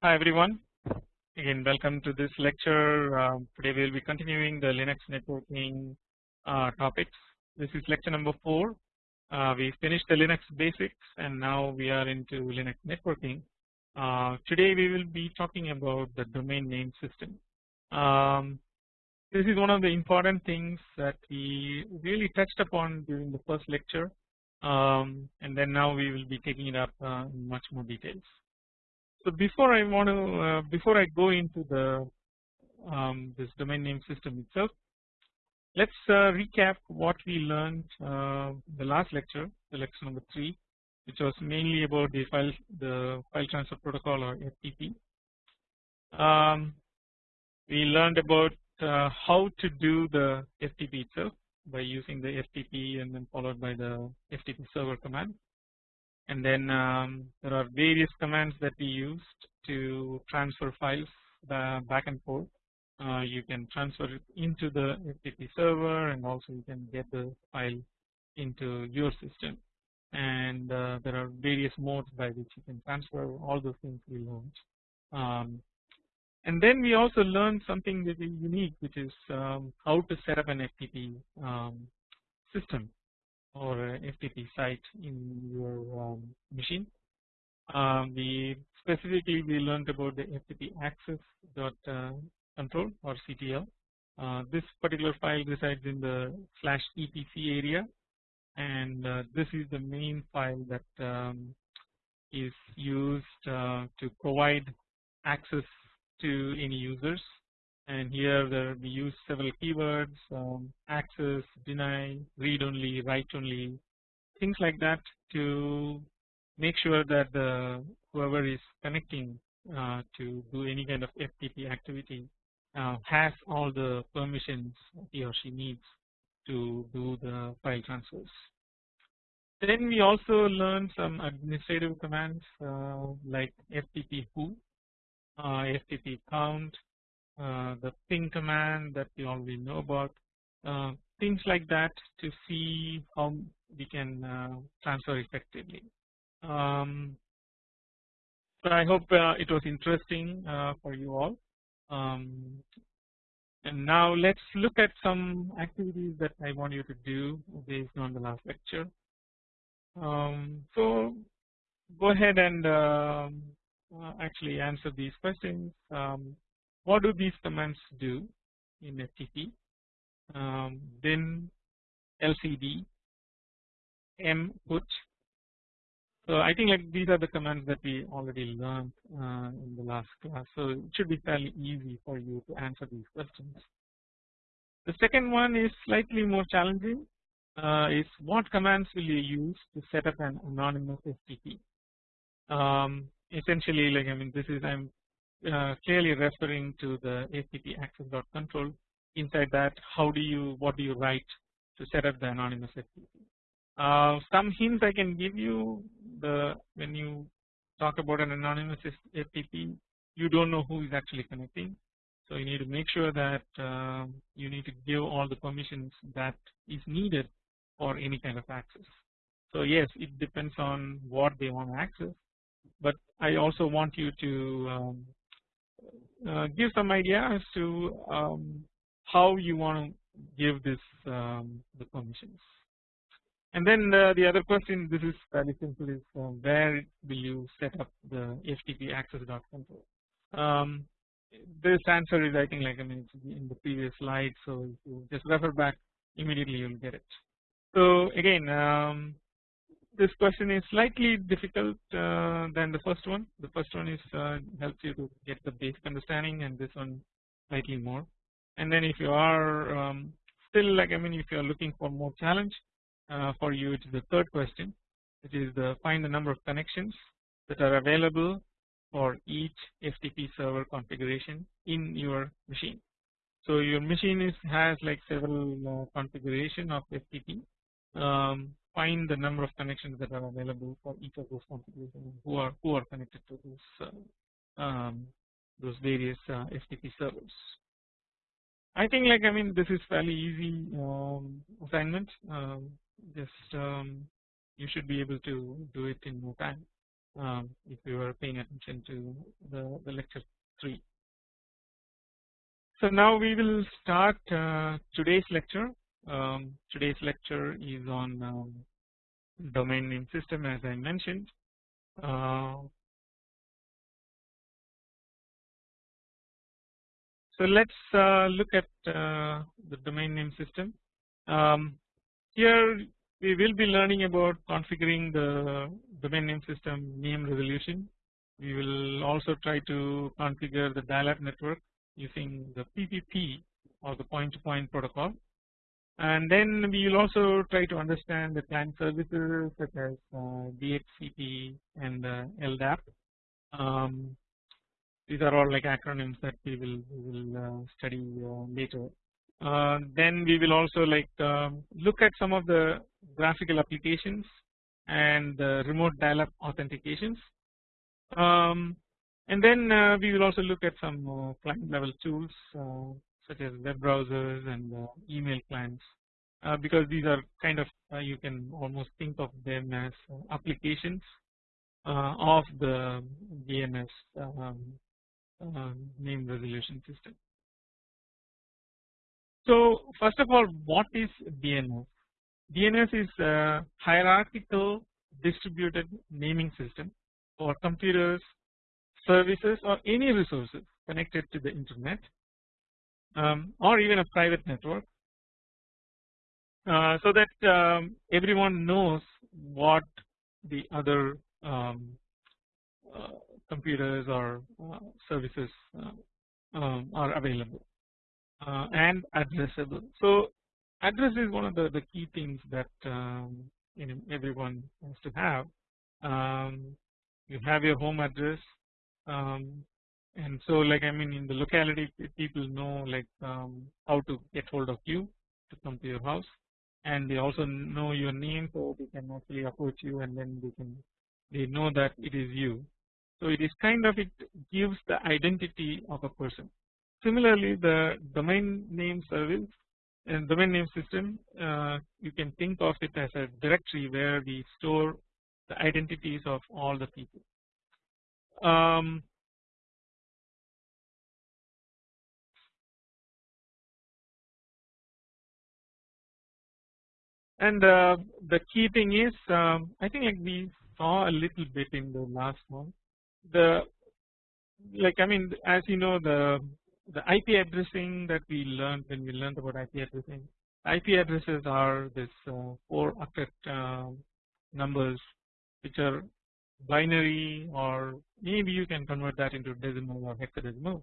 Hi everyone. Again welcome to this lecture. Uh, today we will be continuing the Linux networking uh, topics. This is lecture number 4 uh, we finished the Linux basics and now we are into Linux networking. Uh, today we will be talking about the domain name system. Um, this is one of the important things that we really touched upon during the first lecture. Um, and then now we will be taking it up uh, in much more details so before I want to uh, before I go into the um, this domain name system itself, let's uh, recap what we learned uh, the last lecture, the lecture number three, which was mainly about the file the file transfer protocol or FTP. Um, we learned about uh, how to do the FTP itself by using the FTP and then followed by the FTP server command and then um, there are various commands that we used to transfer files back and forth. Uh, you can transfer it into the FTP server and also you can get the file into your system and uh, there are various modes by which you can transfer all those things we learned. Um, and then we also learned something very unique which is um, how to set up an FTP um, system or FTP site in your um, machine. Um, we specifically we learned about the FTP access dot uh, control or CTL. Uh, this particular file resides in the slash etc area and uh, this is the main file that um, is used uh, to provide access to any users and here there we use several keywords um, access deny read only write only things like that to make sure that the whoever is connecting uh, to do any kind of FTP activity uh, has all the permissions he or she needs to do the file transfers. Then we also learned some administrative commands uh, like FTP who, uh, FTP count, the ping command that we already know about uh, things like that to see how we can uh, transfer effectively. Um, so I hope it was interesting for you all. Um, and now let's look at some activities that I want you to do based on the last lecture. Um, so go ahead and um, uh, actually answer these questions. Um, what do these commands do in FTP? Um, then LCD, M put. So I think like these are the commands that we already learned uh, in the last class. So it should be fairly easy for you to answer these questions. The second one is slightly more challenging. Uh, is what commands will you use to set up an anonymous FTP? Um, essentially, like I mean, this is I'm uh, clearly referring to the FTP access dot control. Inside that, how do you what do you write to set up the anonymous FTP? Uh, some hints I can give you the when you talk about an anonymous FTP, you don't know who is actually connecting. So you need to make sure that uh, you need to give all the permissions that is needed for any kind of access. So yes, it depends on what they want to access, but I also want you to um, uh, give some idea as to um, how you want to give this um, the permissions. And then uh, the other question this is fairly simple is uh, where will you set up the FTP access dot control. Um, this answer is I think like I mean in the previous slide so if you just refer back immediately you will get it. So again um, this question is slightly difficult uh, than the first one. The first one is uh, helps you to get the basic understanding, and this one slightly more. And then if you are um, still like I mean, if you are looking for more challenge uh, for you, it is the third question, which is the find the number of connections that are available for each FTP server configuration in your machine. So your machine is has like several uh, configuration of FTP. Um, find the number of connections that are available for each of those configurations who are who are connected to those uh, um, those various uh, FTP servers. I think like I mean this is fairly easy um, assignment. Um, just um, you should be able to do it in no time. um, if you are paying attention to the, the lecture 3. So now we will start uh, today's lecture. Um, today's lecture is on um, domain name system as I mentioned. Uh, so let's uh, look at uh, the domain name system. Um, here we will be learning about configuring the domain name system name resolution. We will also try to configure the dial-up network using the PPP or the point-to-point -point protocol. And then we will also try to understand the client services such as uh, DHCP and uh, LDAP. Um, these are all like acronyms that we will, we will uh, study uh, later. Uh, then we will also like um, look at some of the graphical applications and the remote dial-up authentications. Um, and then uh, we will also look at some client level tools such as web browsers and uh, email clients uh, because these are kind of you can almost think of them as applications of the DNS um, name resolution system. So first of all what is DNS? DNS is a hierarchical distributed naming system for computers, services or any resources connected to the internet um, or even a private network uh, so that um, everyone knows what the other um, uh, computers or uh, services uh, um, are available. Uh, and addressable. So address is one of the, the key things that um, you know everyone has to have. Um, you have your home address, and so like I mean in the locality people know like um, how to get hold of you to come to your house, and they also know your name, so they can actually approach you, and then they can they know that it is you. So it is kind of it gives the identity of a person. Similarly, the domain name service and domain name system, uh, you can think of it as a directory where we store the identities of all the people. Um, and uh, the key thing is, um, I think like we saw a little bit in the last one. The like I mean, as you know, the the IP addressing that we learned when we learned about IP addressing. IP addresses are this uh, four octet uh, numbers which are binary or maybe you can convert that into decimal or hexadecimal.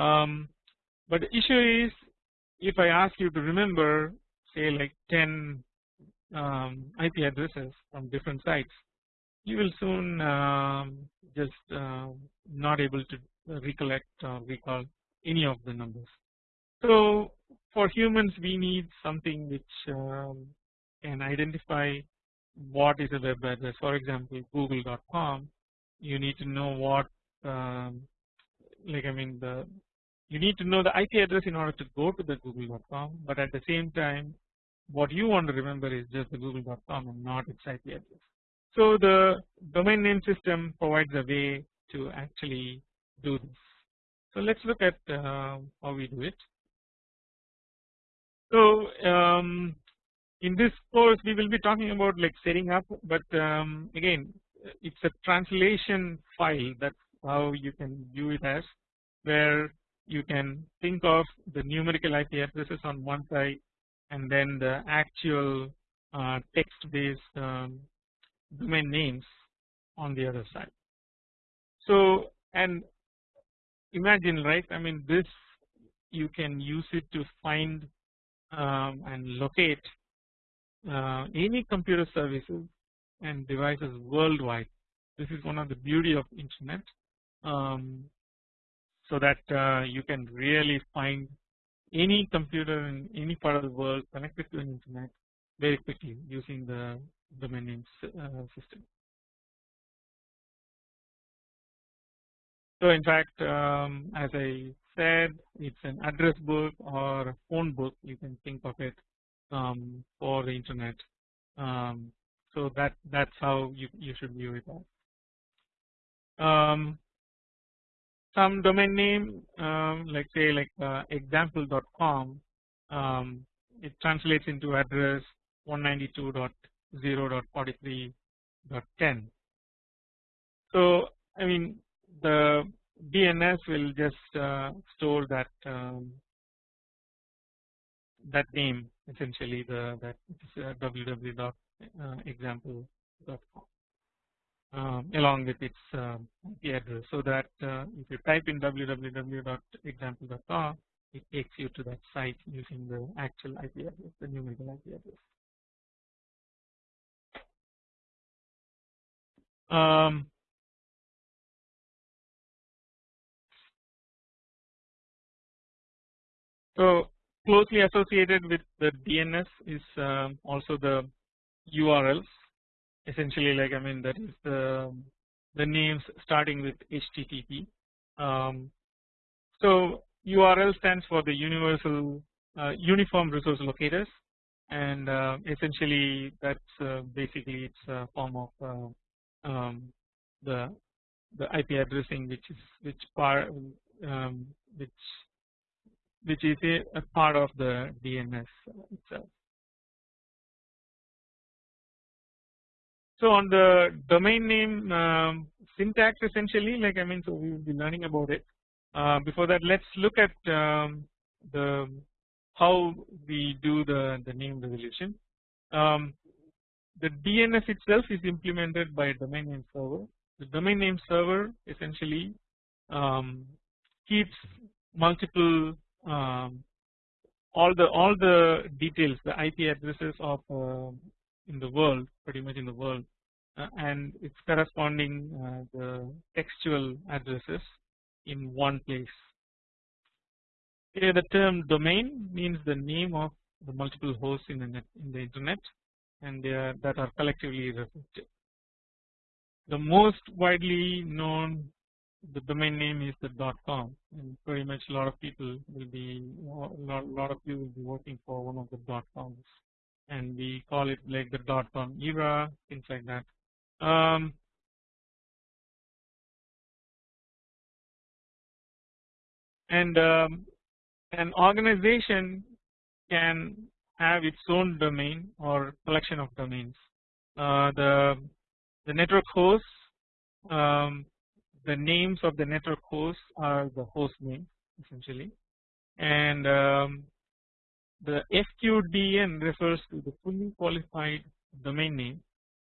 Um, but the issue is if I ask you to remember say like 10 um, IP addresses from different sites you will soon um, just uh, not able to recollect or recall any of the numbers. So for humans we need something which um, can identify what is a web address for example google.com you need to know what um, like I mean the you need to know the IP address in order to go to the google.com but at the same time what you want to remember is just the google.com and not its IP address. So the domain name system provides a way to actually do this. So let's look at uh, how we do it. So um, in this course we will be talking about like setting up but um, again it's a translation file that's how you can view it as where you can think of the numerical IP addresses on one side and then the actual uh, text based um, domain names on the other side. So and imagine right I mean this you can use it to find um, and locate uh, any computer services and devices worldwide. This is one of the beauty of internet um, so that uh, you can really find any computer in any part of the world connected to an internet very quickly using the domain name uh, system. So in fact um, as I said it's an address book or a phone book you can think of it um, for the internet um, so that that's how you, you should view it. Some domain name um, like say like uh, example.com um, it translates into address 192.0.43.10 so I mean the DNS will just uh, store that um, that name essentially the that uh, www.example.com um, along with its um, IP address so that uh, if you type in www.example.com it takes you to that site using the actual IP address the numerical IP address. Um, so closely associated with the DNS is um, also the URLs essentially like I mean that is the the names starting with HTTP. Um, so URL stands for the universal uh, uniform resource locators and uh, essentially that's uh, basically it's a form of uh, um, the the IP addressing which is which part um, which which is a, a part of the DNS itself. So on the domain name um, syntax essentially like I mean so we will be learning about it. Uh, before that let's look at um, the how we do the, the name resolution. Um, the DNS itself is implemented by a domain name server. The domain name server essentially um, keeps multiple um, all the all the details the IP addresses of uh, in the world pretty much in the world uh, and its corresponding uh, the textual addresses in one place. Here the term domain means the name of the multiple hosts in the net in the internet and they are that are collectively referred The most widely known the domain name is the dot .com and pretty much a lot of people will be a lot, lot of you will be working for one of the .coms and we call it like the dot com era things like that. Um, and um, an organization can have its own domain or collection of domains. Uh, the the network hosts, um, the names of the network hosts are the host name essentially, and um, the FQDN refers to the fully qualified domain name.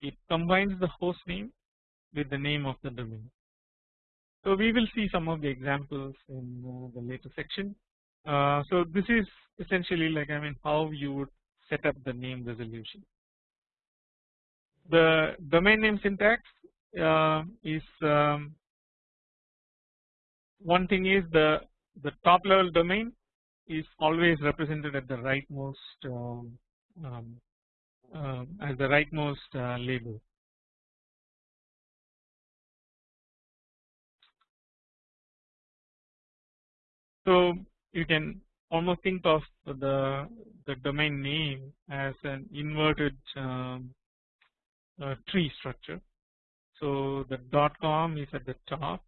It combines the host name with the name of the domain. So we will see some of the examples in uh, the later section. Uh, so this is essentially like I mean how you would set up the name resolution. The domain name syntax uh, is um, one thing is the the top level domain is always represented at the rightmost um, um, uh, as the rightmost uh, label. So you can almost think of the the domain name as an inverted um, uh, tree structure. So the dot .com is at the top.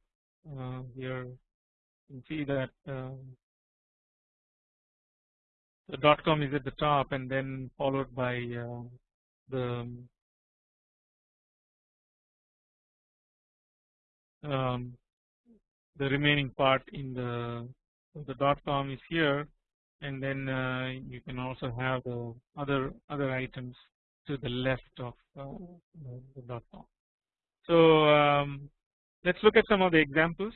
Uh, here you can see that um, the dot com is at the top and then followed by uh, the um, the remaining part in the the dot com is here and then uh, you can also have the other other items to the left of uh, the dot com. So um, let's look at some of the examples.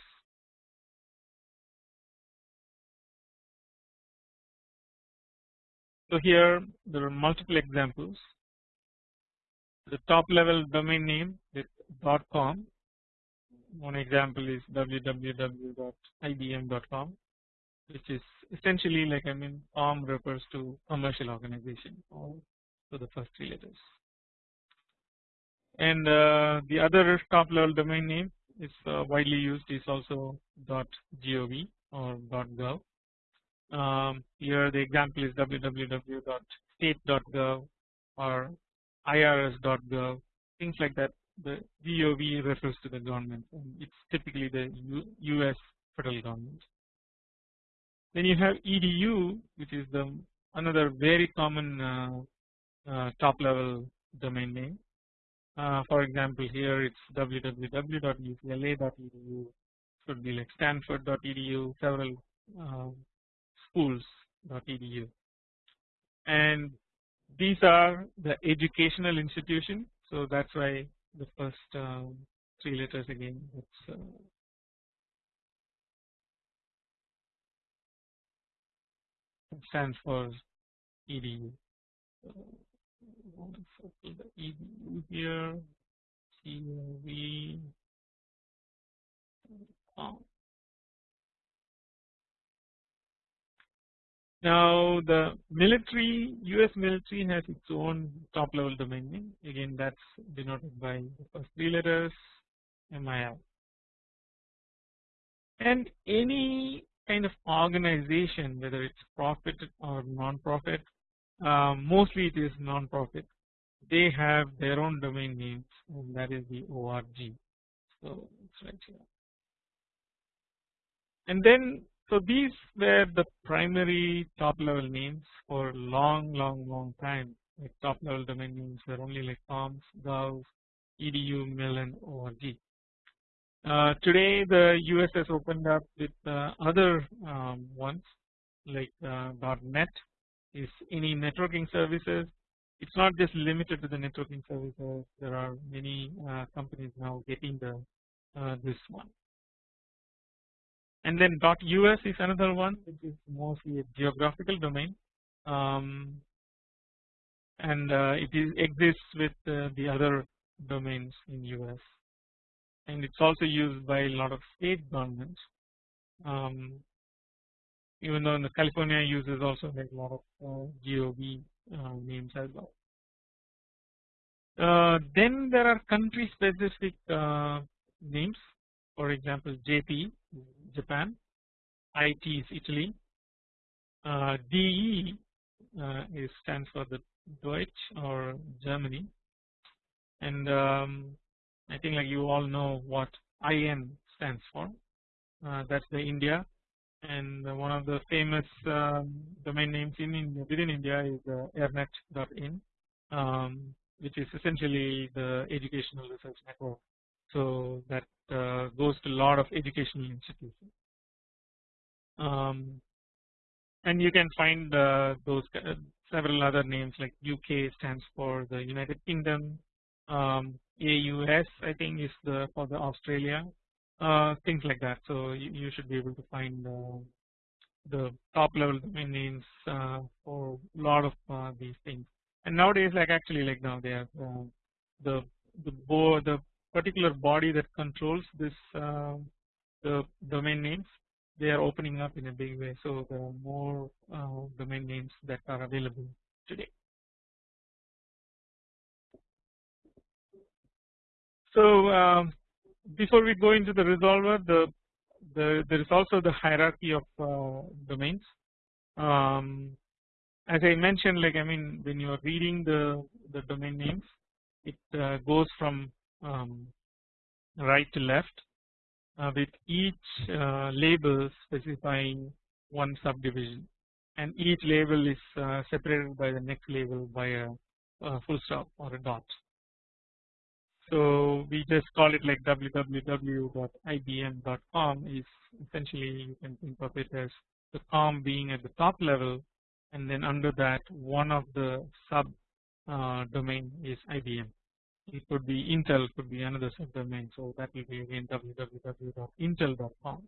So here there are multiple examples. The top level domain name with .com. One example is www.ibm.com, which is essentially like I mean COM refers to commercial organization or to the first three letters. And uh, the other top level domain name is uh, widely used is also .gov or .gov um, here the example is www.state.gov or irs.gov things like that the GOV refers to the government and it's typically the US federal government. Then you have EDU which is the another very common uh, uh, top level domain name. Uh, for example here it's www.ucla.edu should be like stanford.edu several uh, schools.edu and these are the educational institution so that's why the first um, three letters again it's uh, stands for edu the edu here COV um, Now the military US military has its own top level domain name. Again that's denoted by the first three letters MIL and any kind of organization whether it's profit or non-profit um, mostly it is non-profit they have their own domain names and that is the org so it's right here and then so these were the primary top level names for long long long time like top level domain names were only like coms, gov, edu, mil and org. Uh, today the US has opened up with uh, other um, ones like uh, .net is any networking services. It's not just limited to the networking services. There are many uh, companies now getting the uh, this one and then .us is another one which is mostly a geographical domain. Um, and uh, it is exists with uh, the other domains in US and it's also used by a lot of state governments. Um, even though in the California uses also like a lot of uh, GOV uh, names as well. Uh, then there are country specific uh, names for example JP Japan, IT is Italy, uh, DE uh, is stands for the Deutsch or Germany. And um, I think like you all know what IN stands for. Uh, that's the India. And one of the famous um, domain names in India within India is uh, ernet.in um, which is essentially the educational research network. So that goes to a lot of educational institutions. Um, and you can find uh, those uh, several other names like UK stands for the United Kingdom. Um, AUS I think is the for the Australia. Uh, things like that. So you, you, should be able to find uh, the top level domain names uh, for a lot of uh, these things. And nowadays like actually like now they have the the board the particular body that controls this uh, the domain names they are opening up in a big way so there are more uh, domain names that are available today. So um, before we go into the resolver the, the there is also the hierarchy of uh, domains um, as I mentioned like I mean when you are reading the the domain names it uh, goes from um, right to left uh, with each uh, label specifying one subdivision and each label is uh, separated by the next label by a, a, full stop or a dot. So we just call it like www.ibm.com is essentially you can think of it as the com being at the top level and then under that one of the sub uh, domain is IBM it could be Intel could be another subdomain so that will be again www.intel.com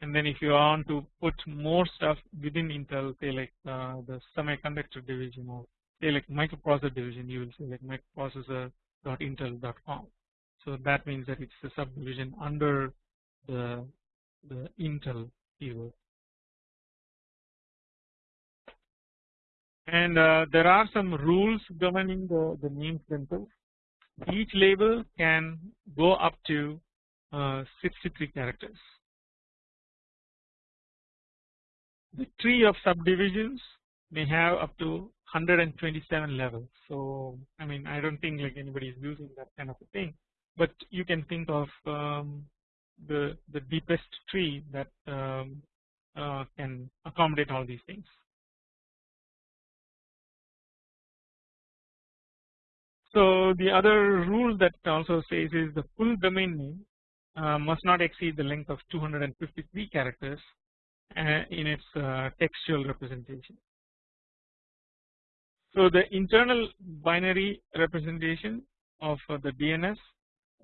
and then if you want to put more stuff within Intel say like uh, the semiconductor division or say like microprocessor division you will say like microprocessor.intel.com so that means that it's a subdivision under the the Intel keyword. And uh, there are some rules governing the, the names themselves each label can go up to uh, 63 characters. The tree of subdivisions may have up to 127 levels. So I mean I don't think like anybody is using that kind of a thing, but you can think of um, the the deepest tree that um, uh, can accommodate all these things. So the other rule that also says is the full domain name uh, must not exceed the length of 253 characters uh, in its uh, textual representation. So the internal binary representation of uh, the DNS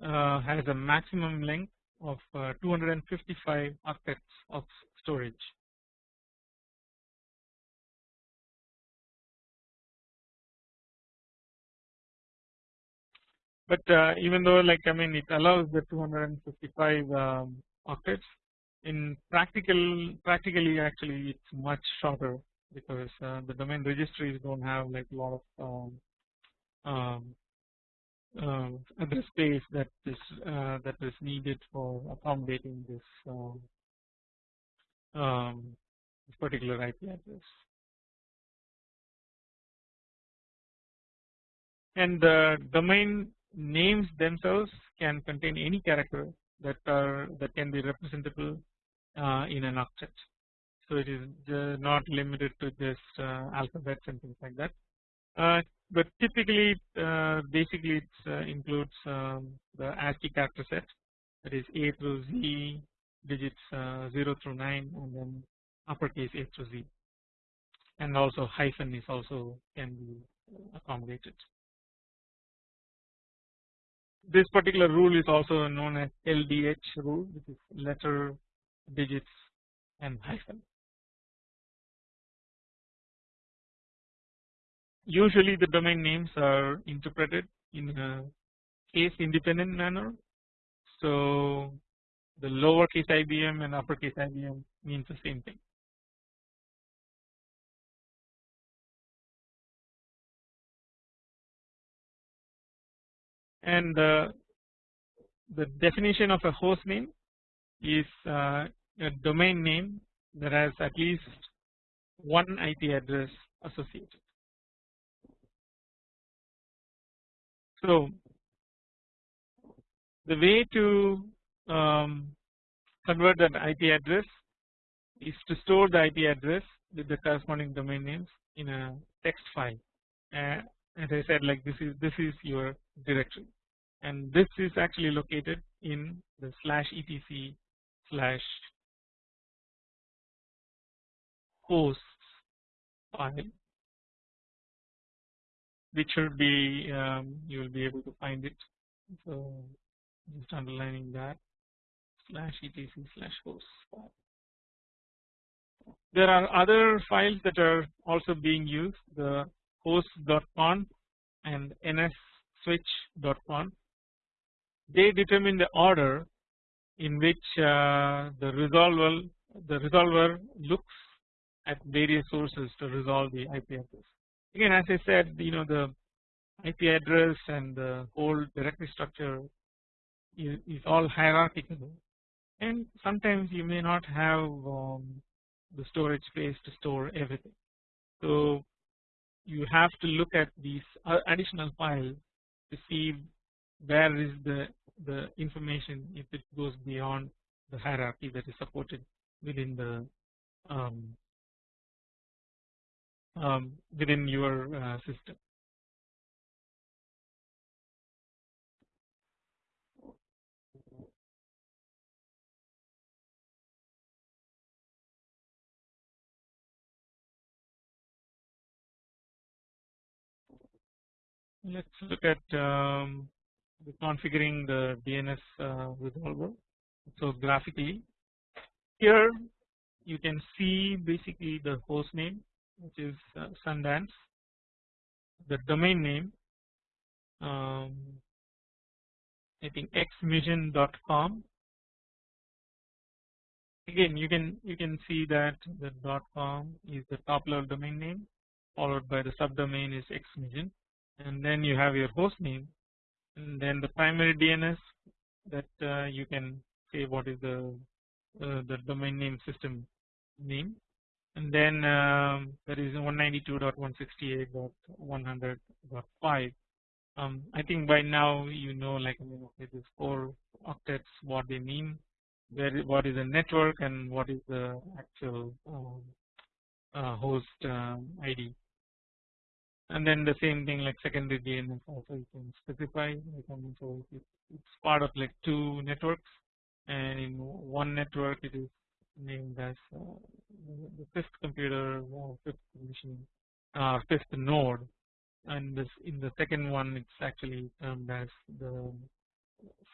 uh, has a maximum length of uh, 255 octets of storage. But uh, even though like I mean it allows the 255 um, octets in practical practically actually it's much shorter because uh, the domain registries don't have like a lot of um, um, uh, address space that is uh, that is needed for accommodating this um, um, this particular IP address. And the domain names themselves can contain any character that are that can be representable uh, in an octet. So it is not limited to just uh, alphabets and things like that. Uh, but typically uh, basically it uh, includes um, the ASCII character set that is A through Z digits uh, 0 through 9 and then uppercase A through Z and also hyphen is also can be accommodated. This particular rule is also known as LDH rule which is letter digits and hyphen. Usually the domain names are interpreted in a case independent manner. So the lowercase IBM and uppercase IBM means the same thing. And uh, the definition of a host name is uh, a domain name that has at least one IP address associated. So the way to um, convert that IP address is to store the IP address with the corresponding domain names in a text file. Uh, as I said, like this is this is your directory, and this is actually located in the slash etc slash hosts file which should be um, you will be able to find it. So just underlining that slash etc slash host file. There are other files that are also being used the host.conf and nsswitch.conf. They determine the order in which uh, the resolver the resolver looks at various sources to resolve the IP address again as I said you know the IP address and the whole directory structure is, is all hierarchical and sometimes you may not have um, the storage space to store everything. So you have to look at these additional files to see where is the the information if it goes beyond the hierarchy that is supported within the um, um, within your uh, system. Let's look at um, configuring the DNS uh, resolver. So graphically, here you can see basically the host name which is uh, Sundance the domain name um, I think xmission.com again you can you can see that the .com is the top level domain name followed by the subdomain is xmission and then you have your host name and then the primary DNS that uh, you can say what is the uh, the domain name system name. And then um, there is 192.168.100.5 um, I think by now you know like I mean, okay this four octets what they mean where what is a network and what is the actual um, uh, host um, ID and then the same thing like secondary DNS also you can specify so it's part of like two networks and in one network it is named as uh, the fifth computer or fifth machine uh, fifth node and this in the second one it's actually termed as the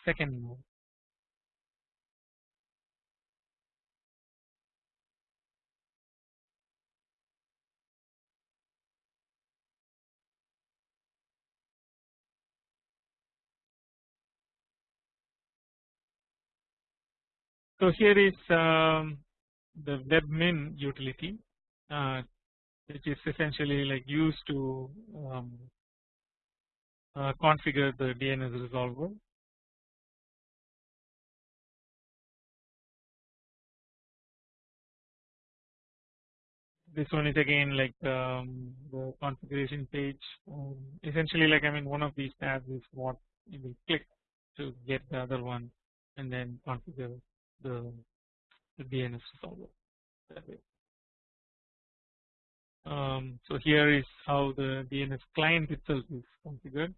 second node. So here is um, the webmin utility uh, which is essentially like used to um, uh, configure the DNS resolver. This one is again like um, the configuration page. Um, essentially, like I mean, one of these tabs is what you will click to get the other one, and then configure the, the DNS resolver that way. Um, so here is how the DNS client itself is configured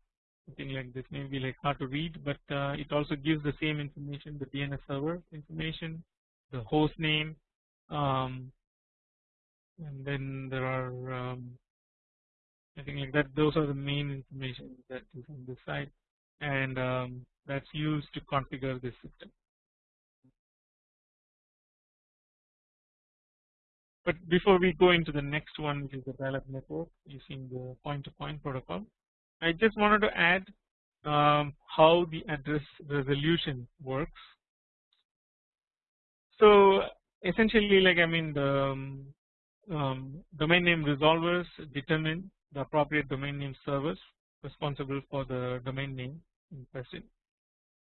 something like this may be like hard to read but uh, it also gives the same information the DNS server information the host name um, and then there are um, I think like that those are the main information that is on this side and um, that's used to configure this system. But before we go into the next one which is the dial-up network using the point-to-point -point protocol, I just wanted to add um, how the address resolution works. So essentially like I mean the um, domain name resolvers determine the appropriate domain name servers responsible for the domain name in question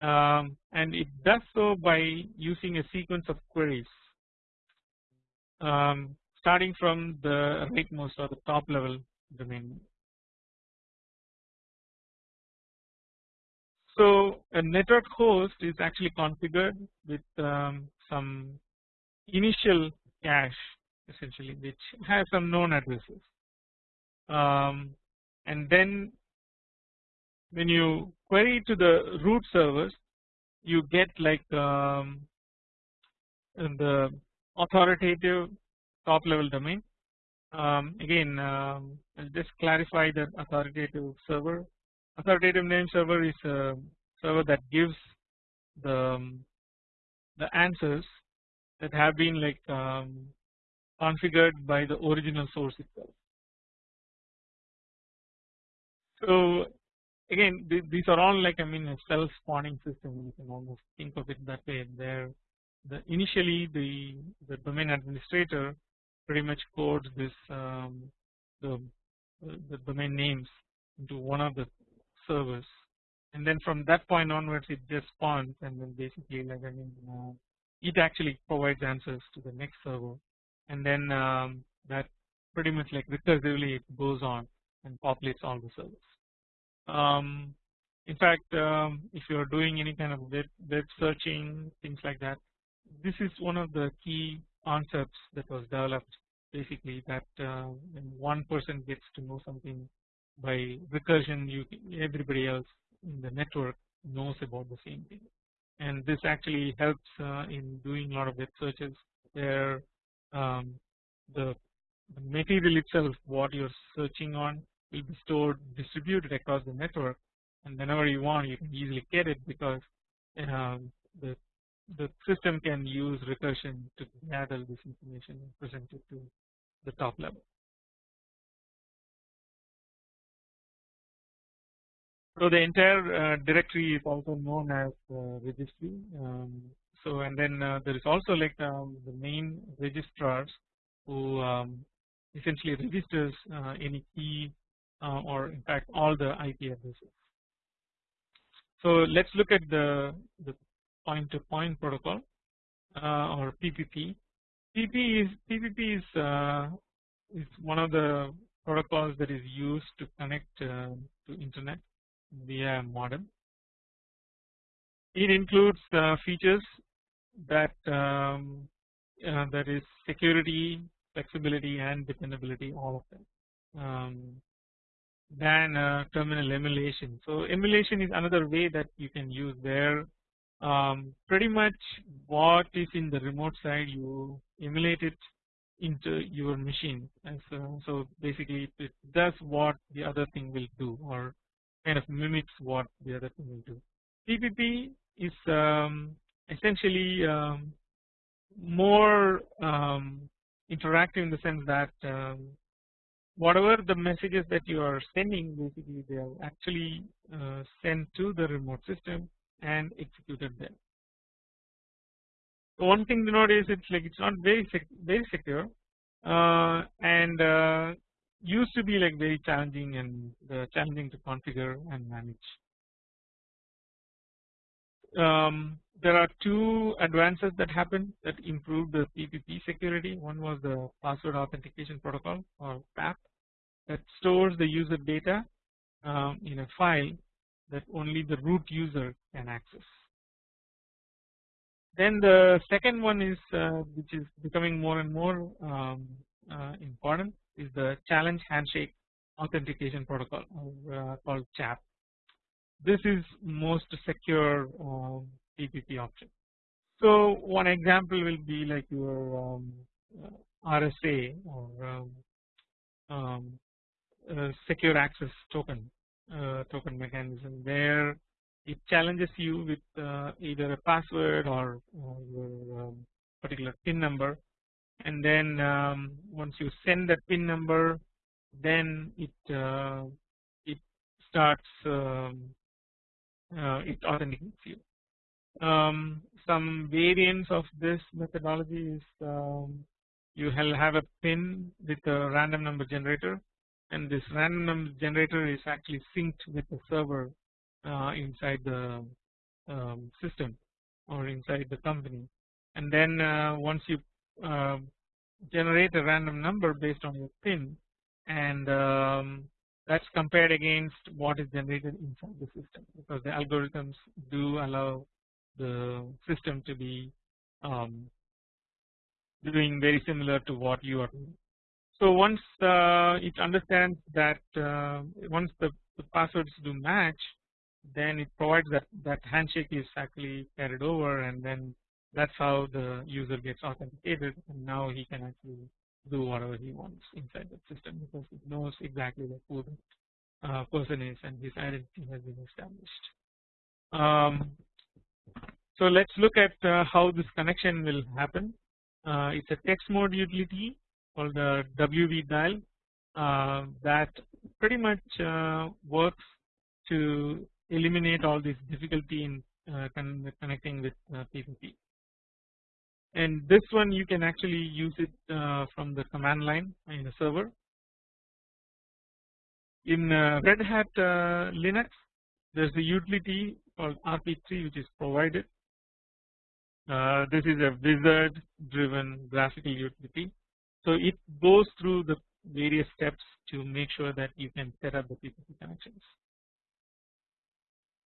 um, and it does so by using a sequence of queries um, starting from the rightmost or the top level domain. So a network host is actually configured with um, some initial cache essentially which has some known addresses um, and then when you query to the root servers you get like um, the authoritative top level domain. Um, again, I'll just clarify that authoritative server. Authoritative name server is a server that gives the um, the answers that have been like um, configured by the original source itself. So again, th these are all like I mean a self-spawning system. You can almost think of it that way. They're the initially the the domain administrator pretty much codes this um, the the domain names into one of the servers and then from that point onwards it just spawns and then basically like I mean uh, it actually provides answers to the next server and then um, that pretty much like recursively it goes on and populates all the servers. Um, in fact, um, if you are doing any kind of web, web searching things like that, this is one of the key concepts that was developed basically that uh, when one person gets to know something by recursion you everybody else in the network knows about the same thing. And this actually helps uh, in doing a lot of web searches where um, the, the material itself what you're searching on will be stored distributed across the network. And whenever you want you can easily get it because um, the the system can use recursion to gather this information and present it to the top level. So the entire uh, directory is also known as uh, registry. Um, so and then uh, there is also like um, the main registrars who um, essentially registers uh, any key uh, or in fact all the IP addresses. So let's look at the the point to point protocol uh, or PPP. PP is PPP is uh, is one of the protocols that is used to connect uh, to internet via modem. It includes uh, features that um, uh, that is security, flexibility, and dependability, all of them. Um, than uh, terminal emulation. So emulation is another way that you can use there. Um, pretty much what is in the remote side you emulate it into your machine and so, so basically it does what the other thing will do or kind of mimics what the other thing will do. PPP is um, essentially um, more um, interactive in the sense that um, whatever the messages that you are sending basically they are actually uh, sent to the remote system and executed there. So one thing to note is it's like it's not very sec very secure uh, and uh, used to be like very challenging and uh, challenging to configure and manage. Um, there are two advances that happened that improved the PPP security. One was the password authentication protocol or PAP that stores the user data um, in a file that only the root user can access. Then the second one is uh, which is becoming more and more um, uh, important is the challenge handshake authentication protocol uh, called CHAP. This is most secure um, PPP option. So one example will be like your um, RSA or um, um, uh, secure access token uh, token mechanism where it challenges you with uh, either a password or your um, particular PIN number and then um, once you send that PIN number then it uh, it starts um, uh, it authenticates you. Um, some variants of this methodology is um, you have a pin with a random number generator and this random number generator is actually synced with the server uh, inside the um, system or inside the company and then uh, once you uh, generate a random number based on your pin and um, that's compared against what is generated inside the system because the algorithms do allow the system to be um, doing very similar to what you are doing. So once uh, it understands that uh, once the, the, passwords do match then it provides that that handshake is actually carried over and then that's how the user gets authenticated and now he can actually do whatever he wants inside the system because it knows exactly who the uh, person is and his identity has been established. Um, so let's look at uh, how this connection will happen. Uh, it's a text mode utility called the WV dial uh, that pretty much uh, works to eliminate all this difficulty in uh, connecting with PPP and this one you can actually use it uh, from the command line in the server. In uh, Red Hat uh, Linux there is a utility called RP3 which is provided. Uh, this is a wizard driven graphical utility. So it goes through the various steps to make sure that you can set up the PPP connections.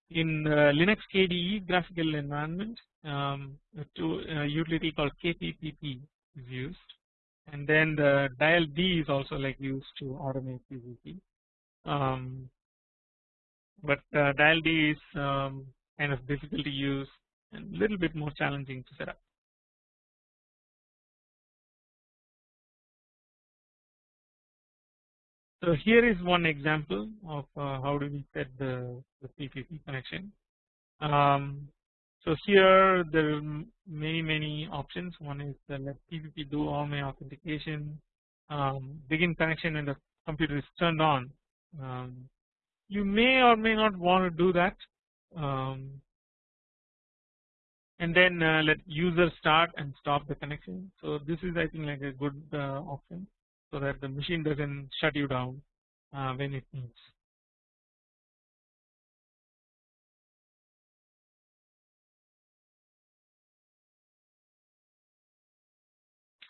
In uh, Linux KDE graphical environment um, a utility called KPPP is used and then the dial D is also like used to automate PPP. Um, but uh, dial D is um, kind of difficult to use and a little bit more challenging to set up. So here is one example of uh, how do we set the, the PPP connection. Um, so here there are many many options. One is the let PPP do all my authentication, um, begin connection when the computer is turned on. Um, you may or may not want to do that, um, and then uh, let user start and stop the connection. So this is I think like a good uh, option, so that the machine doesn't shut you down uh, when it needs.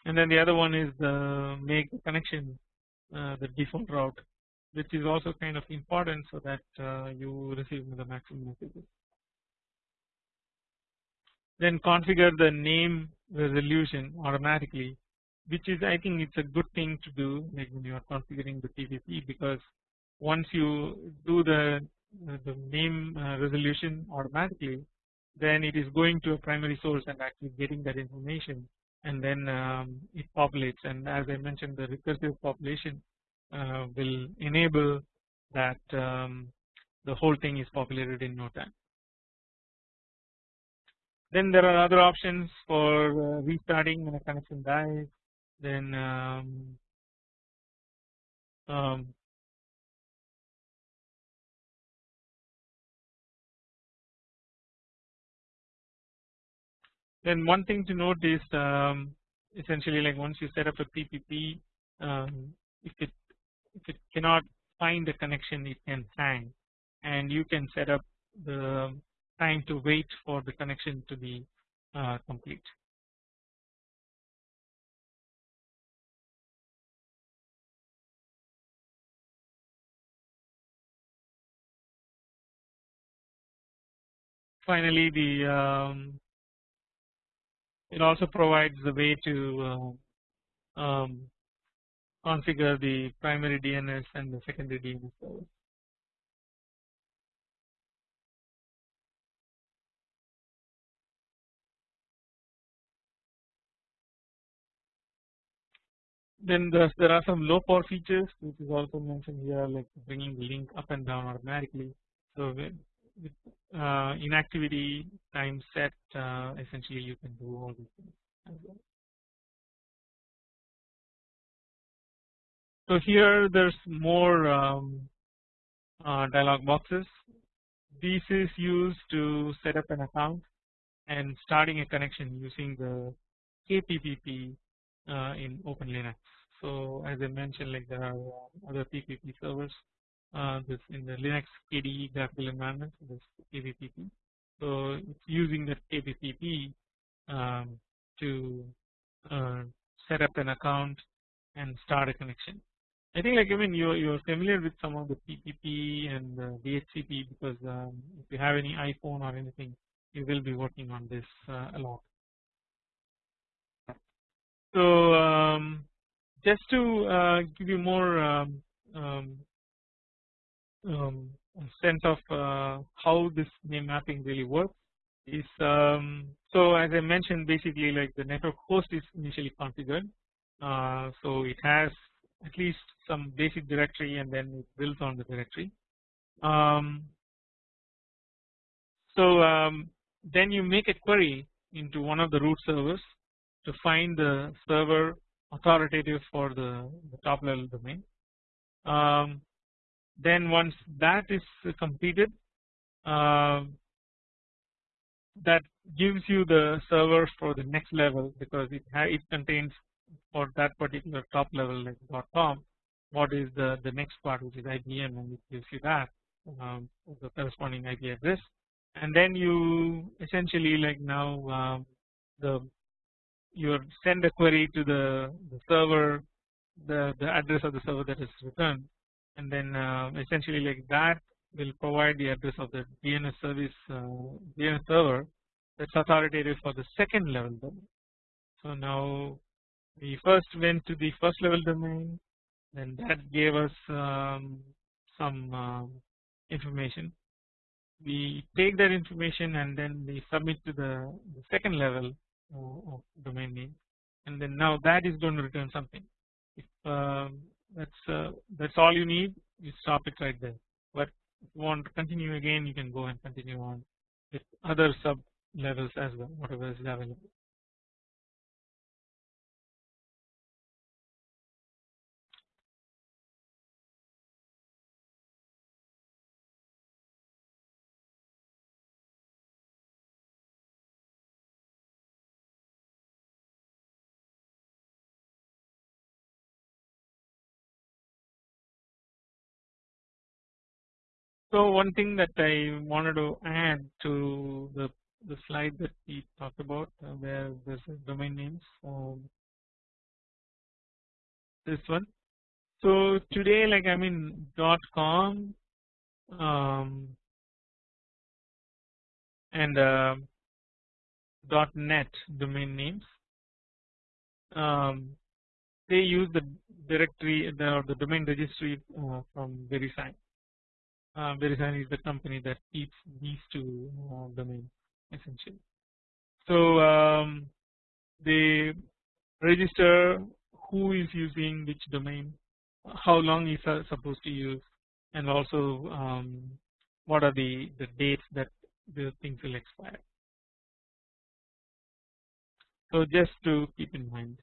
and then the other one is the make the connection uh, the default route which is also kind of important so that uh, you receive the maximum messages. Then configure the name resolution automatically which is I think it's a good thing to do like when you are configuring the PPP because once you do the uh, the name uh, resolution automatically then it is going to a primary source and actually getting that information. And then um, it populates. And as I mentioned the recursive population uh, will enable that um, the whole thing is populated in no time. Then there are other options for uh, restarting when a connection dies then um, um, then one thing to note is um, essentially like once you set up a PPP um, if it if it cannot find a connection it can hang and you can set up the time to wait for the connection to be uh, complete. Finally the um, it also provides the way to uh, um, configure the primary DNS and the secondary DNS server. Then there are some low power features which is also mentioned here like bringing the link up and down automatically. So with uh, inactivity time set uh, essentially you can do all these things as well. So here there's more um, uh, dialog boxes. This is used to set up an account and starting a connection using the KPPP uh, in OpenLinux. So as I mentioned like there are other PPP servers uh, this in the Linux KDE graphical environment this KPPP. So it's using the KPPP um, to uh, set up an account and start a connection. I think like I mean you you are familiar with some of the PPP and the DHCP because um, if you have any iPhone or anything you will be working on this uh, a lot. So um, just to uh, give you more um, um sense of uh, how this name mapping really works is um, so as I mentioned basically like the network host is initially configured. Uh, so it has at least some basic directory and then it builds on the directory. Um, so um, then you make a query into one of the root servers to find the server authoritative for the, the top level domain. Um, then once that is completed uh, that gives you the server for the next level because it it contains for that particular top level like dot .com what is the the next part which is IBM and it gives you that um, the corresponding IP address. And then you essentially like now um, the you send a query to the, the server the the address of the server that is returned and then uh, essentially like that will provide the address of the DNS service uh, DNS server that's authoritative for the second level domain. So now we first went to the first level domain then that gave us um, some uh, information. We take that information and then we submit to the, the second level uh, of domain name. And then now that is going to return something. If um, that's uh, that's all you need. You stop it right there. But if you want to continue again you can go and continue on with other sub levels as well whatever is available So one thing that I wanted to add to the the slide that we talked about uh, where there's domain names um, this one So today like I mean dot com um, and uh, dot net domain names um, they use the directory the, the domain registry uh, from VeriSign. Uh, VeriSign is the company that keeps these two domains essentially. So um, they register who is using which domain, how long is supposed to use, and also um, what are the the dates that the things will expire. So just to keep in mind.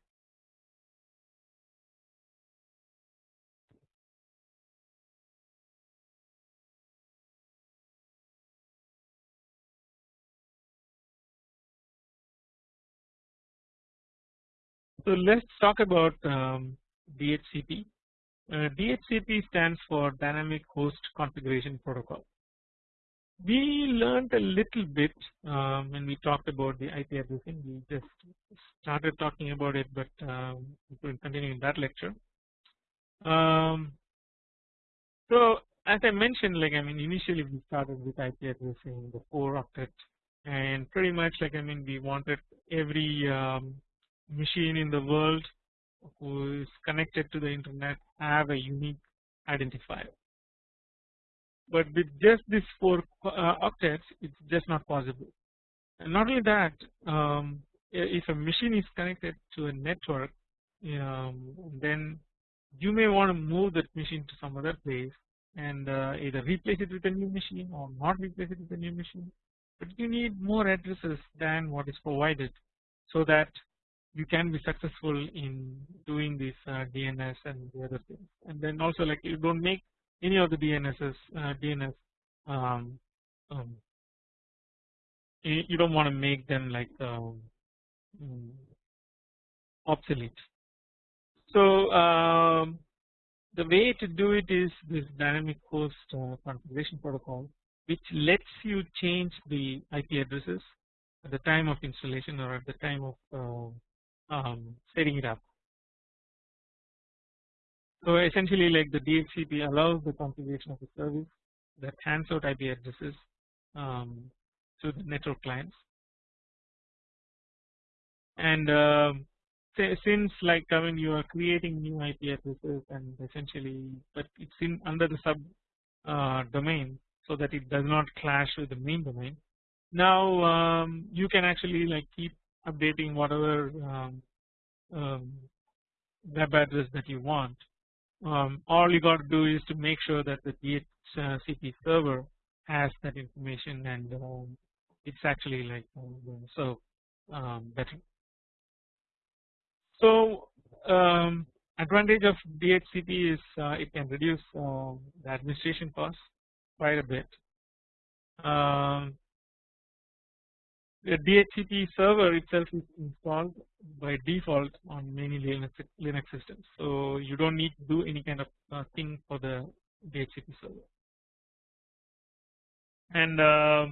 So let's talk about um, DHCP. Uh, DHCP stands for Dynamic Host Configuration Protocol. We learned a little bit um, when we talked about the IP addressing. We just started talking about it, but um, we will continue in that lecture. Um, so as I mentioned, like I mean, initially we started with IP addressing the 4 octet, and pretty much like I mean, we wanted every um, machine in the world who is connected to the internet have a unique identifier. But with just these 4 uh, octets it's just not possible. And not only that um, if a machine is connected to a network um, then you may want to move that machine to some other place and uh, either replace it with a new machine or not replace it with a new machine but you need more addresses than what is provided so that you can be successful in doing this uh, DNS and the other things and then also like you don't make any of the DNSs uh, DNS um, um, you don't want to make them like um, mm, obsolete. So um, the way to do it is this dynamic host uh, configuration protocol which lets you change the IP addresses at the time of installation or at the time of uh, um, setting it up. So essentially like the DHCP allows the configuration of the service that hands out IP addresses um, to the network clients and uh, since like I mean you are creating new IP addresses and essentially but it's in under the sub uh, domain so that it does not clash with the main domain now um, you can actually like keep updating whatever um, um, web address that you want. Um, all you got to do is to make sure that the DHCP server has that information and um, it's actually like uh, so um, better. So um, advantage of DHCP is uh, it can reduce uh, the administration costs quite a bit. Um, the DHCP server itself is installed by default on many Linux, Linux systems. So you don't need to do any kind of uh, thing for the DHCP server. And uh,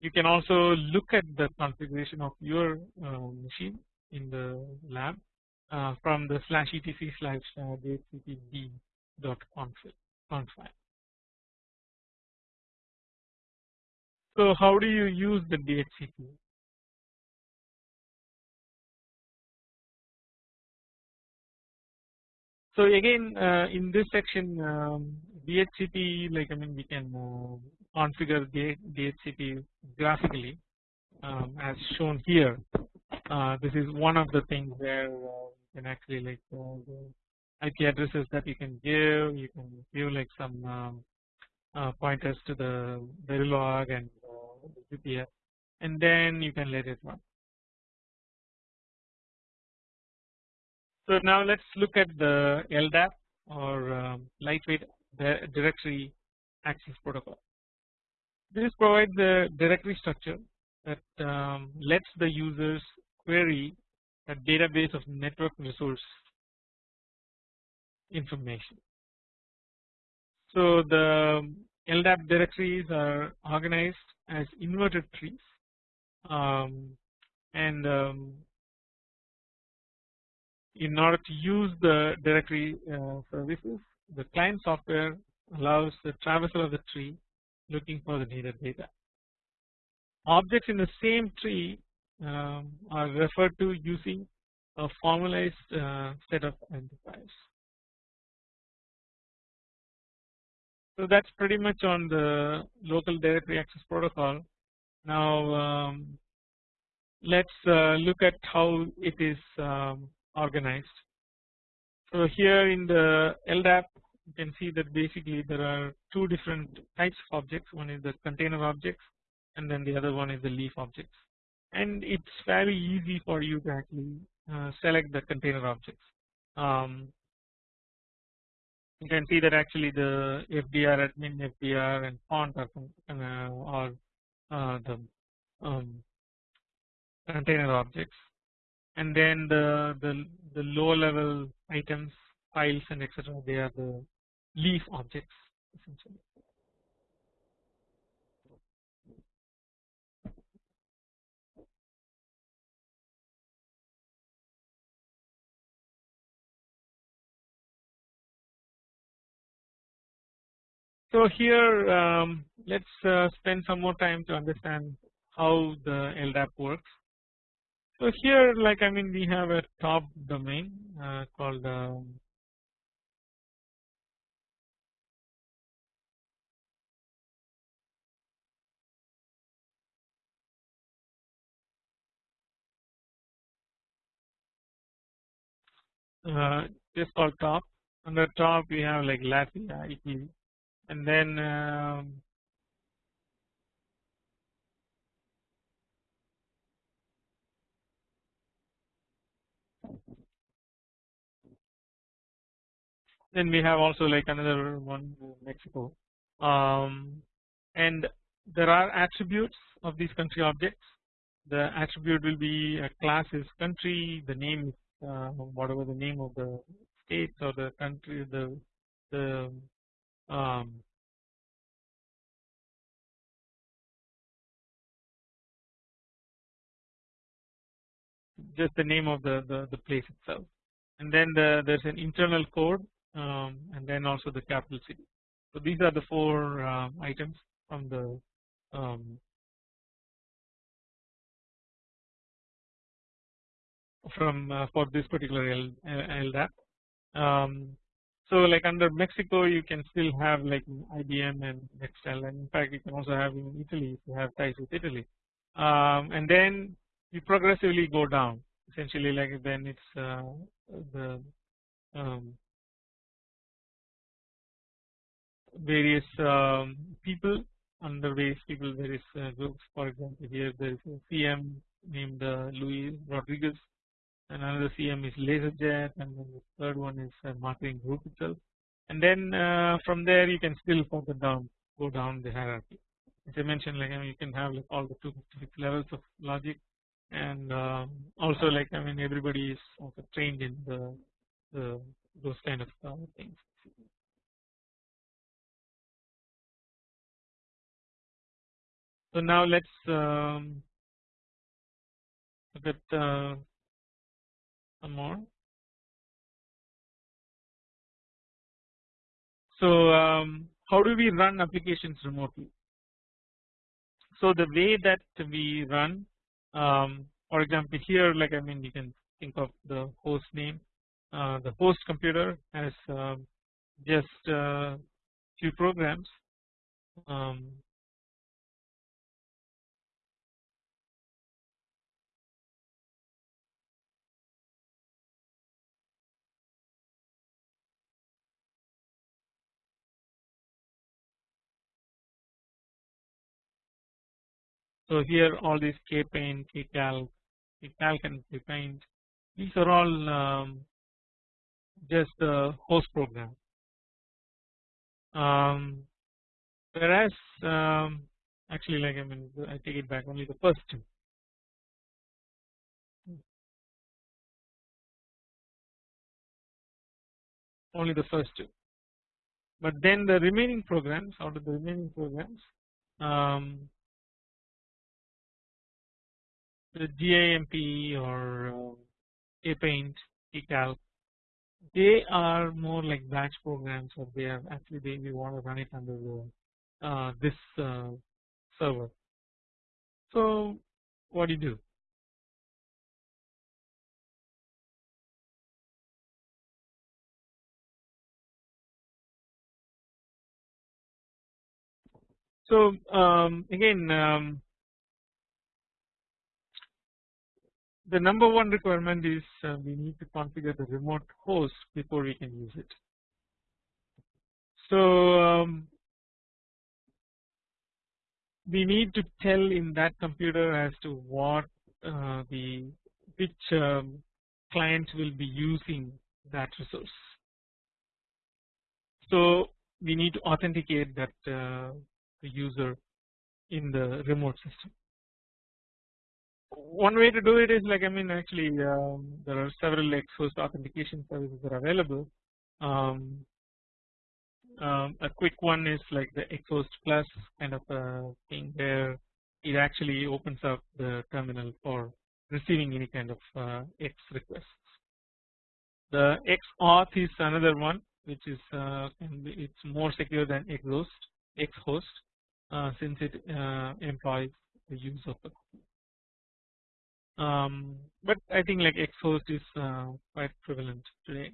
you can also look at the configuration of your uh, machine in the lab uh, from the slash etc slash uh, dhcpd dot conf file. So how do you use the DHCP? So again uh, in this section um, DHCP like I mean we can uh, configure the DHCP graphically um, as shown here. Uh, this is one of the things where uh, you can actually like uh, IP addresses that you can give. You can give like some um, uh, pointers to the Verilog and UPS, and then you can let it run. So now let's look at the LDAP or um, lightweight directory access protocol. This provides the directory structure that um, lets the users query a database of network resource information. So the LDAP directories are organized as inverted trees um, and um, in order to use the directory uh, services the client software allows the traversal of the tree looking for the needed data. Objects in the same tree um, are referred to using a formalized uh, set of identifiers. So that's pretty much on the local directory access protocol. Now um, let's uh, look at how it is um, organized. So here in the LDAP you can see that basically there are two different types of objects one is the container objects and then the other one is the leaf objects and it's very easy for you to actually uh, select the container objects. Um, you can see that actually the FDR admin FDR and font are, uh, are uh, the um, container objects and then the the, the low level items files and etc they are the leaf objects essentially. So here um, let's uh, spend some more time to understand how the LDAP works. So here like I mean we have a top domain uh, called um, uh, this called top. Under top we have like Latvia and then um, then we have also like another one Mexico. Um, and there are attributes of these country objects. The attribute will be a class is country the name is uh, whatever the name of the state or the country the the um, just the name of the, the, the place itself. And then the, there's an internal code um, and then also the capital city. So these are the four uh, items from the um, from uh, for this particular L, LDAP. Um, so like under Mexico you can still have like IBM and Nextel and in fact you can also have in Italy if you have ties with Italy um, and then you progressively go down essentially like then it's uh, the um, various um, people under various people various uh, groups. For example here there is a CN named uh, Luis Rodriguez and another CN is LaserJet and then the third one is a marketing group itself. And then uh, from there you can still further down go down the hierarchy. As I mentioned like I mean, you can have like all the 256 levels of logic and um, also like I mean everybody is also trained in the, the those kind of uh, things. So now let's um, look at uh, some more. So um, how do we run applications remotely? So the way that we run, um, for example, here, like I mean, you can think of the host name. Uh, the host computer has um, just uh, few programs. Um, So here all these K pain, K kpaint, kcal, kcalc and kpaint these are all um, just host program. Um, whereas um, actually like I mean I take it back only the first two. Only the first two, but then the remaining programs out of the remaining programs the GIMP or uh, kpaint, kcal they are more like batch programs or they are actually they we want to run it under the uh, this uh, server. So what do you do? So um, again um, the number one requirement is uh, we need to configure the remote host before we can use it. So um, we need to tell in that computer as to what uh, the which um, client will be using that resource. So we need to authenticate that uh, the user in the remote system. One way to do it is like I mean actually um, there are several X-host authentication services that are available. Um, um, a quick one is like the Xhost Plus kind of a thing where it actually opens up the terminal for receiving any kind of uh, X requests. The Xauth is another one which is uh, it's more secure than Xhost Xhost uh, since it uh, employs the use of a um, but I think like Xhost is uh, quite prevalent today.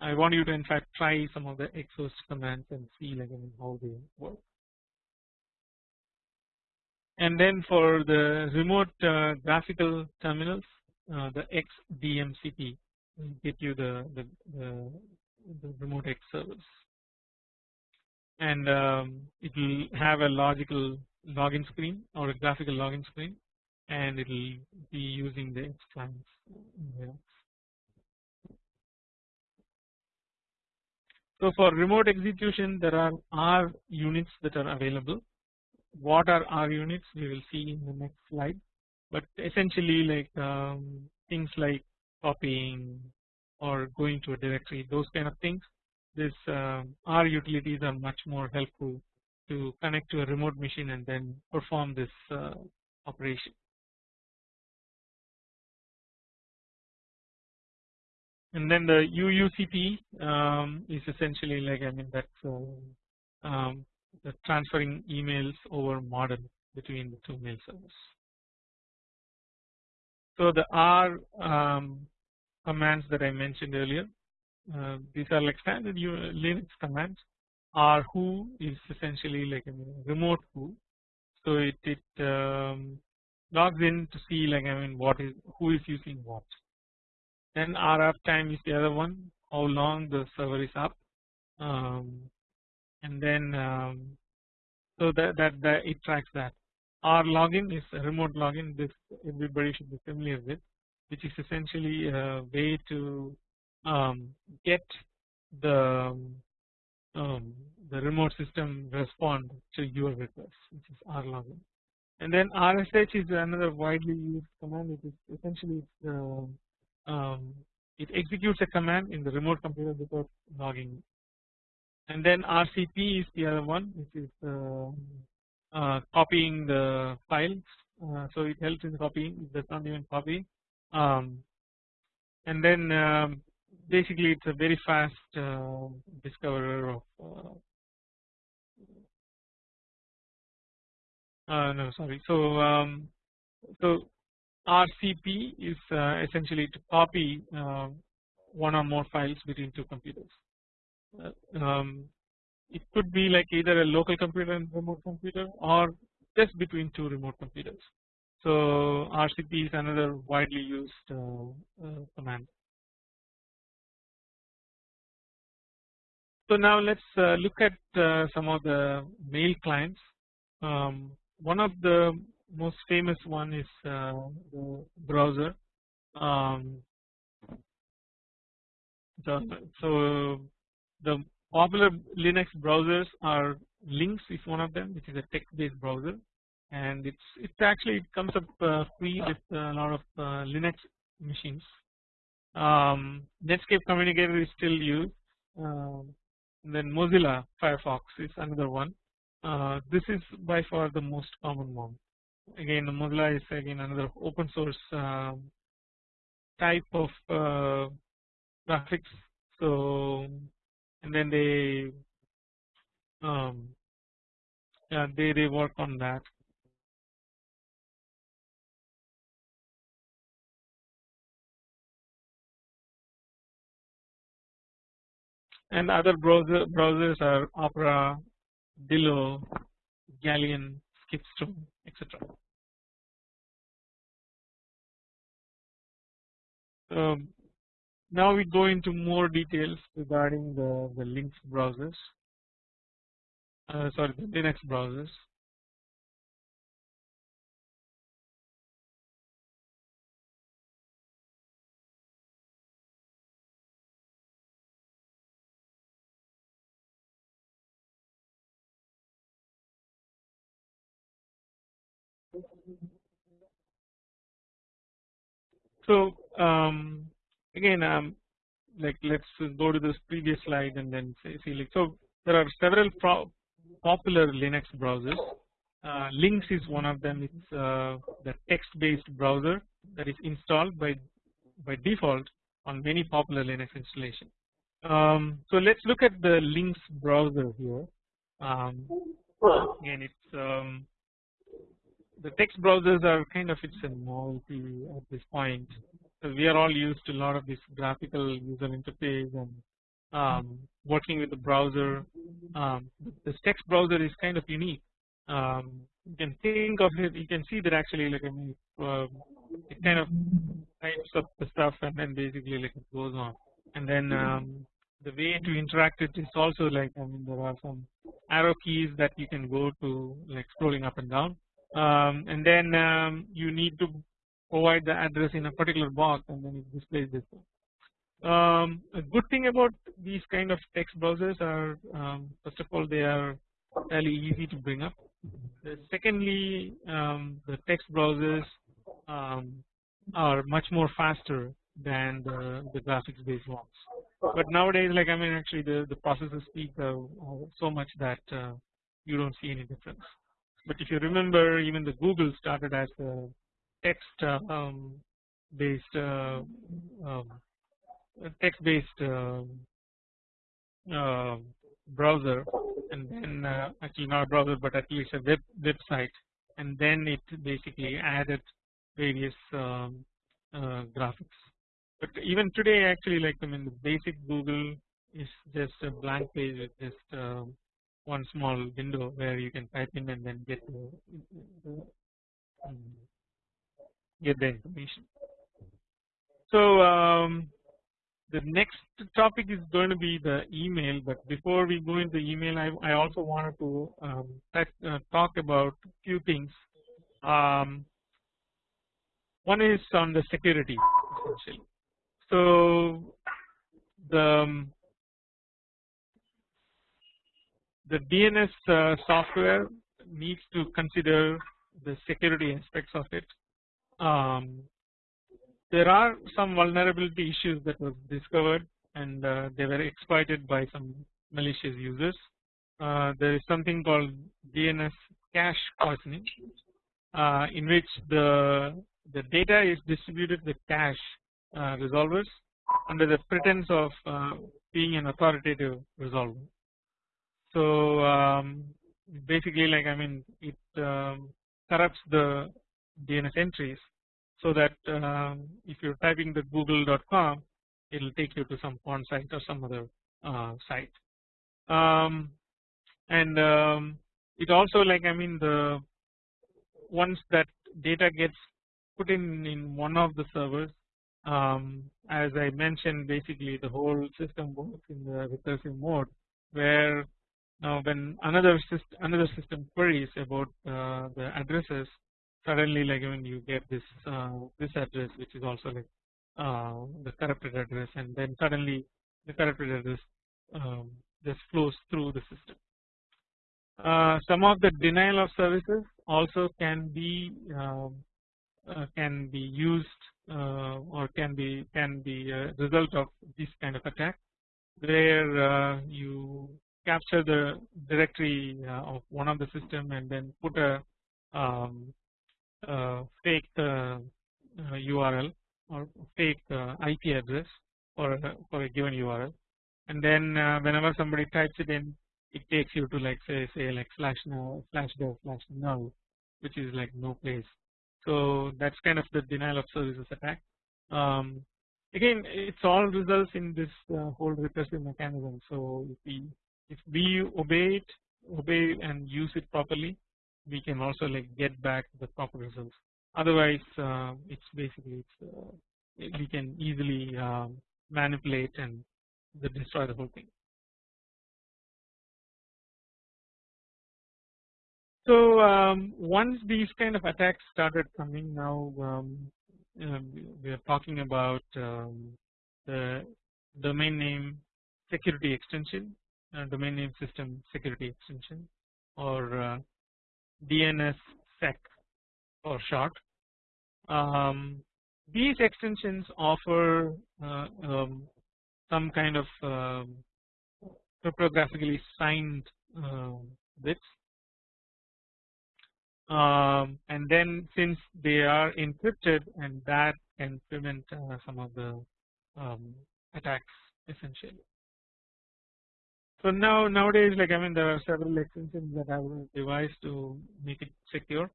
I want you to in fact try some of the Xhost commands and see like I mean, how they work. And then for the remote uh, graphical terminals, uh, the XDMCP will get you the, the, the, the remote X service and um, it will have a logical login screen or a graphical login screen and it will be using the X clients. So for remote execution there are R units that are available. What are R units we will see in the next slide but essentially like um, things like copying or going to a directory those kind of things this uh, R utilities are much more helpful to connect to a remote machine and then perform this uh, operation. And then the UUCP um, is essentially like I mean that's uh, um, the transferring emails over model between the two mail servers. So the R um, commands that I mentioned earlier uh, these are like standard Linux commands. R who is essentially like a remote who. So it, it um, logs in to see like I mean what is who is using what then R uptime is the other one how long the server is up. Um, and then um, so that, that that it tracks that. R login is remote login this everybody should be familiar with which is essentially a way to um, get the um, the remote system respond to your request which is rlogin and then rsh is another widely used command it is essentially uh, um, it executes a command in the remote computer without logging. And then rcp is the other one which is uh, uh, copying the files uh, so it helps in copying it does not even copy. Um, and then um, basically it's a very fast uh, discoverer of uh, uh, no sorry. So um, so RCP is uh, essentially to copy uh, one or more files between two computers. Uh, um, it could be like either a local computer and remote computer or just between two remote computers. So RCP is another widely used command. So now let's uh, look at uh, some of the mail clients. Um, one of the most famous one is uh, the browser. Um, the, so the popular Linux browsers are Lynx is one of them, which is a text-based browser, and it's it's actually it comes up uh, free with a lot of uh, Linux machines. Um, Netscape Communicator is still used. Um, then Mozilla Firefox is another one. Uh, this is by far the most common one. Again, Mozilla is again another open source uh, type of uh, graphics. So and then they um, yeah, they they work on that. And other browser browsers are Opera, Dillo, Galeon, Skipstone, etc. Um, now we go into more details regarding the, the Linux browsers, uh, sorry the Linux browsers. So um, again um, like let's go to this previous slide and then see like so there are several popular Linux browsers. Uh, Lynx is one of them. It's uh, the text-based browser that is installed by by default on many popular Linux installation. Um, so let's look at the Lynx browser here. Um, again, it's um, the text browsers are kind of it's a novelty at this point. So we are all used to a lot of this graphical user interface and um, working with the browser. Um, this text browser is kind of unique. Um, you can think of it. You can see that actually like I mean, uh, it kind of types up the stuff and then basically like it goes on. And then um, the way to interact it is also like I mean there are some arrow keys that you can go to like scrolling up and down um, and then um, you need to provide the address in a particular box and then it displays this. Um, a good thing about these kind of text browsers are um, first of all they are fairly easy to bring up. secondly, um, the text browsers um, are much more faster than the, the graphics based ones. But nowadays, like I mean, actually the the processor are so much that uh, you don't see any difference. But if you remember, even the Google started as a text uh, um, based uh, um, text based uh, uh, browser, and then uh, actually not a browser, but at least a web website, and then it basically added various um, uh, graphics. But even today, actually, like I mean, the basic Google is just a blank page with just um, one small window where you can type in and then get the, um, get the information. So um, the next topic is going to be the email but before we go into email I, I also wanted to um, uh, talk about few things um, one is on the security essentially so the um, the DNS uh, software needs to consider the security aspects of it. Um, there are some vulnerability issues that were discovered and uh, they were exploited by some malicious users. Uh, there is something called DNS cache poisoning uh, in which the the data is distributed with cache uh, resolvers under the pretense of uh, being an authoritative resolver. So um, basically like I mean it um, corrupts the DNS entries so that um, if you're typing the google.com it will take you to some porn site or some other uh, site. Um, and um, it also like I mean the once that data gets put in in one of the servers um, as I mentioned basically the whole system works in the recursive mode where now when another system another system queries about uh, the addresses suddenly like when you get this uh, this address which is also like uh, the corrupted address and then suddenly the corrupted address um, just flows through the system. Uh, some of the denial of services also can be um, uh, can be used uh, or can be can be a result of this kind of attack where you capture the directory uh, of one of the system and then put a um, uh, fake uh, URL or fake IP address for a, for a given URL and then uh, whenever somebody types it in it takes you to like say say like slash now slash dev slash null which is like no place. So that's kind of the denial of services attack. Um, again it's all results in this uh, whole recursive mechanism. So if we if we obey it obey and use it properly we can also like get back the proper results. Otherwise uh, it's basically it's uh, we can easily um, manipulate and destroy the whole thing. So um, once these kind of attacks started coming now um, we are talking about um, the domain name security extension domain name system security extension or uh, DNS sec for short. Um, these extensions offer uh, um, some kind of um, cryptographically signed bits um, and then since they are encrypted and that can prevent uh, some of the um, attacks essentially. So now nowadays like I mean there are several extensions that have devised to make it secure.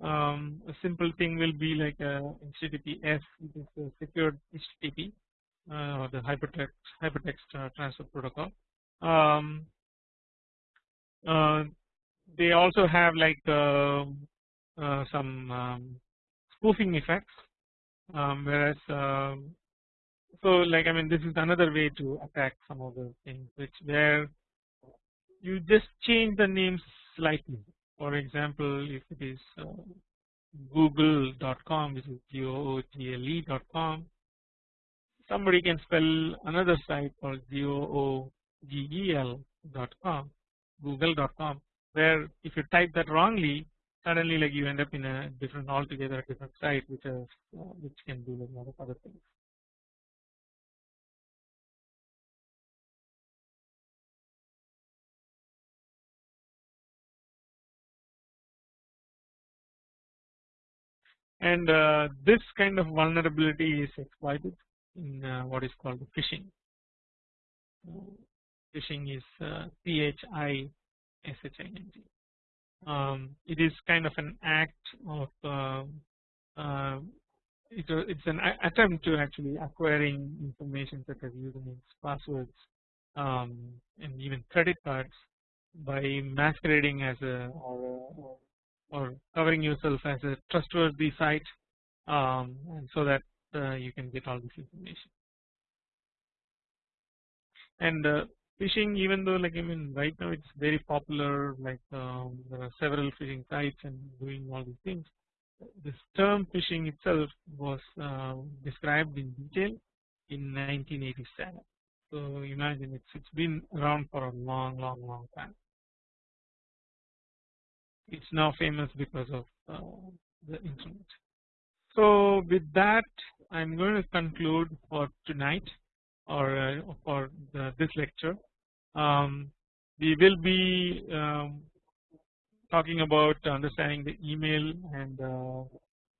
Um, a simple thing will be like a HTTPS which is a secured HTTP uh, or the hypertext hypertext uh, transfer protocol. Um, uh, they also have like uh, uh, some um, spoofing effects um, whereas so like I mean this is another way to attack some of the things which where you just change the names slightly for example if it is uh, google.com which is google.com somebody can spell another site called googel.com google.com where if you type that wrongly suddenly like you end up in a different altogether different site which is uh, which can do a lot of other things. And uh, this kind of vulnerability is exploited in uh, what is called phishing. phishing is uh, PHI SHING. Um, it is kind of an act of uh, uh, it, it's an attempt to actually acquiring information such as usernames, passwords, um, and even credit cards by masquerading as a or, or covering yourself as a trustworthy site, um, and so that uh, you can get all this information. And uh, phishing even though like I mean right now it's very popular like um, there are several phishing sites and doing all these things. This term phishing itself was uh, described in detail in 1987 so imagine it's it's been around for a long long long time it's now famous because of uh, the internet so with that I'm going to conclude for tonight or uh, for the, this lecture um, we will be um, talking about understanding the email and uh,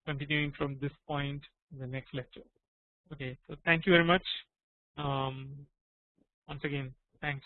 continuing from this point in the next lecture. Okay, so thank you very much. Um, once again, thanks.